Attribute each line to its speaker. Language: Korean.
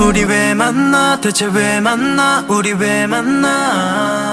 Speaker 1: 우리 왜 만나? 대체 왜 만나? 우리 왜 만나?